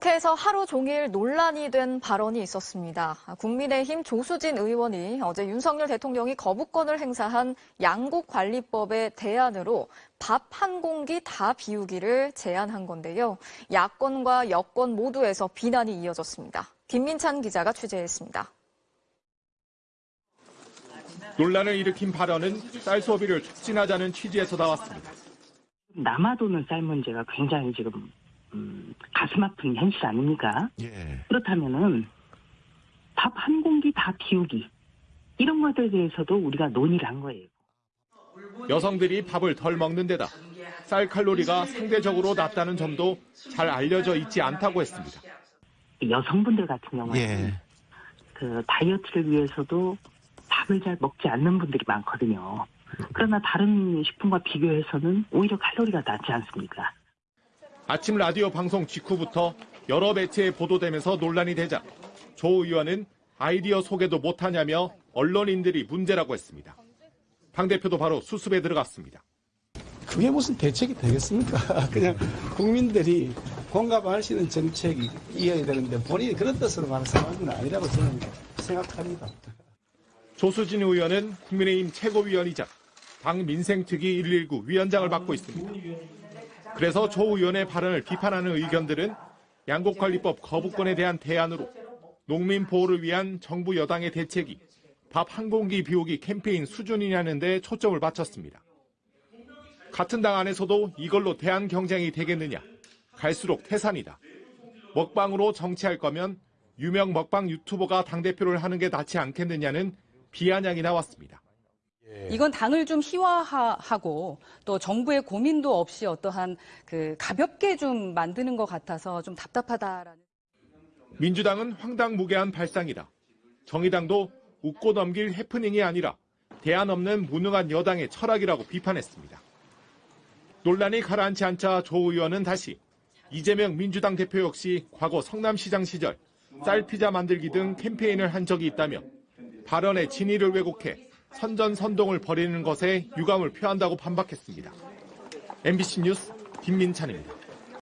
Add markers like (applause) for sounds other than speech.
국회에서 하루 종일 논란이 된 발언이 있었습니다. 국민의힘 조수진 의원이 어제 윤석열 대통령이 거부권을 행사한 양국관리법의 대안으로 밥 한 공기 다 비우기를 제안한 건데요. 야권과 여권 모두에서 비난이 이어졌습니다. 김민찬 기자가 취재했습니다. 논란을 일으킨 발언은 쌀 소비를 촉진하자는 취지에서 나왔습니다. 남아도는 쌀 문제가 굉장히 지금 음, 가슴 아픈 현실 아닙니까? 예. 그렇다면은 밥 한 공기 다 비우기 이런 것들에 대해서도 우리가 논의를 한 거예요. 여성들이 밥을 덜 먹는 데다 쌀 칼로리가 상대적으로 낮다는 점도 잘 알려져 있지 않다고 했습니다. 여성분들 같은 경우에는 예. 그 다이어트를 위해서도 밥을 잘 먹지 않는 분들이 많거든요. 그러나 다른 식품과 비교해서는 오히려 칼로리가 낮지 않습니까? 아침 라디오 방송 직후부터 여러 매체에 보도되면서 논란이 되자 조 의원은 아이디어 소개도 못하냐며 언론인들이 문제라고 했습니다. 당대표도 바로 수습에 들어갔습니다. 그게 무슨 대책이 되겠습니까? (laughs) 그냥 국민들이 공감할 수 있는 정책이 이어야 되는데 본인이 그런 뜻으로 말하는 상황은 아니라고 저는 생각합니다. 조수진 의원은 국민의힘 최고위원이자 당 민생특위 119 위원장을 맡고 있습니다. 그래서 조 의원의 발언을 비판하는 의견들은 양곡관리법 거부권에 대한 대안으로 농민 보호를 위한 정부 여당의 대책이 밥 한 공기 비우기 캠페인 수준이냐는 데 초점을 맞췄습니다. 같은 당 안에서도 이걸로 대안 경쟁이 되겠느냐? 갈수록 태산이다. 먹방으로 정치할 거면 유명 먹방 유튜버가 당대표를 하는 게 낫지 않겠느냐는 비아냥이 나왔습니다. 이건 당을 좀 희화화하고 또 정부의 고민도 없이 어떠한 그 가볍게 좀 만드는 것 같아서 좀 답답하다라는. 민주당은 황당무계한 발상이다. 정의당도 웃고 넘길 해프닝이 아니라 대안 없는 무능한 여당의 철학이라고 비판했습니다. 논란이 가라앉지 않자 조 의원은 다시 이재명 민주당 대표 역시 과거 성남시장 시절 쌀피자 만들기 등 캠페인을 한 적이 있다며 발언의 진위를 왜곡해 선전 선동을 벌이는 것에 유감을 표한다고 반박했습니다. MBC 뉴스 김민찬입니다.